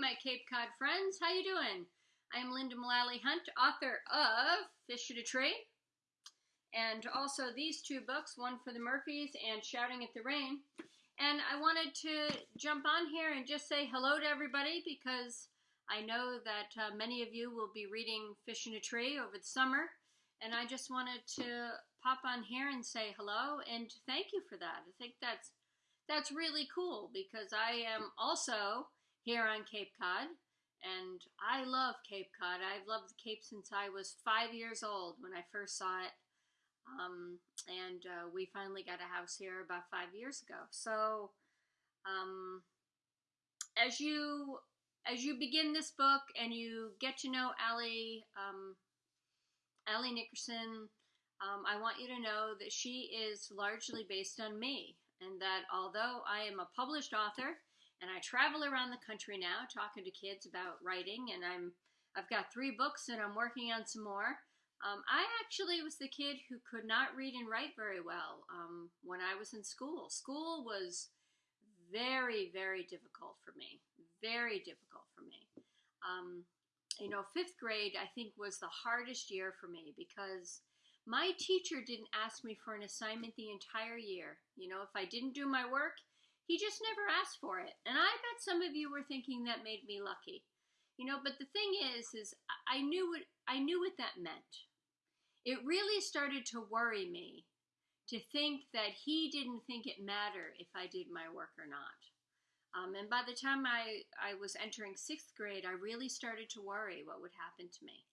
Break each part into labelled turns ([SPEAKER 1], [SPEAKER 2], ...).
[SPEAKER 1] my Cape Cod friends. How you doing? I'm Lynda Mullaly Hunt, author of Fish in a Tree, and also these two books, one for the Murphys and Shouting at the Rain. And I wanted to jump on here and just say hello to everybody because I know that uh, many of you will be reading Fish in a Tree over the summer, and I just wanted to pop on here and say hello and thank you for that. I think that's that's really cool because I am also here on Cape Cod and I love Cape Cod. I've loved the Cape since I was five years old when I first saw it. Um, and uh, we finally got a house here about five years ago. So, um, as you as you begin this book and you get to know Ally um, Ally Nickerson, um, I want you to know that she is largely based on me and that although I am a published author and I travel around the country now talking to kids about writing, and I'm I've got three books and I'm working on some more. Um, I actually was the kid who could not read and write very well um, when I was in school. School was very, very difficult for me. Very difficult for me. Um, you know, fifth grade, I think, was the hardest year for me because my teacher didn't ask me for an assignment the entire year. You know, if I didn't do my work, he just never asked for it. And I bet some of you were thinking that made me lucky. You know, but the thing is is I knew what I knew what that meant. It really started to worry me to think that he didn't think it mattered if I did my work or not. Um, and by the time I, I was entering sixth grade, I really started to worry what would happen to me.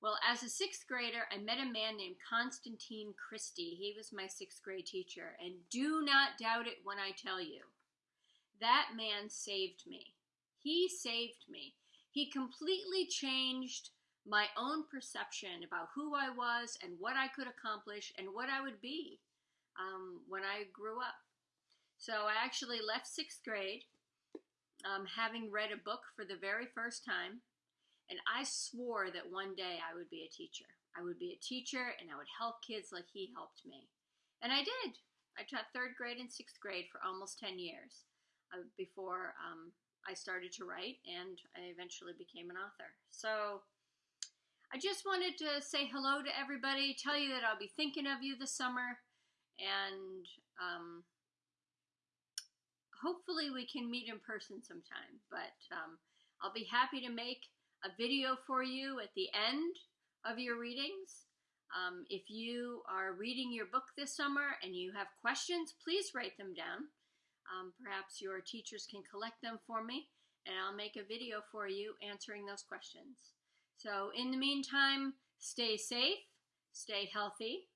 [SPEAKER 1] Well, as a sixth grader, I met a man named Constantine Christie. He was my sixth grade teacher. And do not doubt it when I tell you, that man saved me. He saved me. He completely changed my own perception about who I was and what I could accomplish and what I would be um, when I grew up. So I actually left sixth grade um, having read a book for the very first time and I swore that one day I would be a teacher. I would be a teacher and I would help kids like he helped me. And I did. I taught third grade and sixth grade for almost 10 years uh, before um, I started to write and I eventually became an author. So I just wanted to say hello to everybody, tell you that I'll be thinking of you this summer, and um, hopefully we can meet in person sometime. But um, I'll be happy to make a video for you at the end of your readings. Um, if you are reading your book this summer and you have questions, please write them down. Um, perhaps your teachers can collect them for me and I'll make a video for you answering those questions. So in the meantime, stay safe, stay healthy,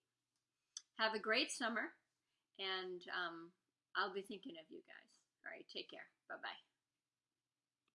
[SPEAKER 1] have a great summer, and um, I'll be thinking of you guys. All right, take care. Bye-bye.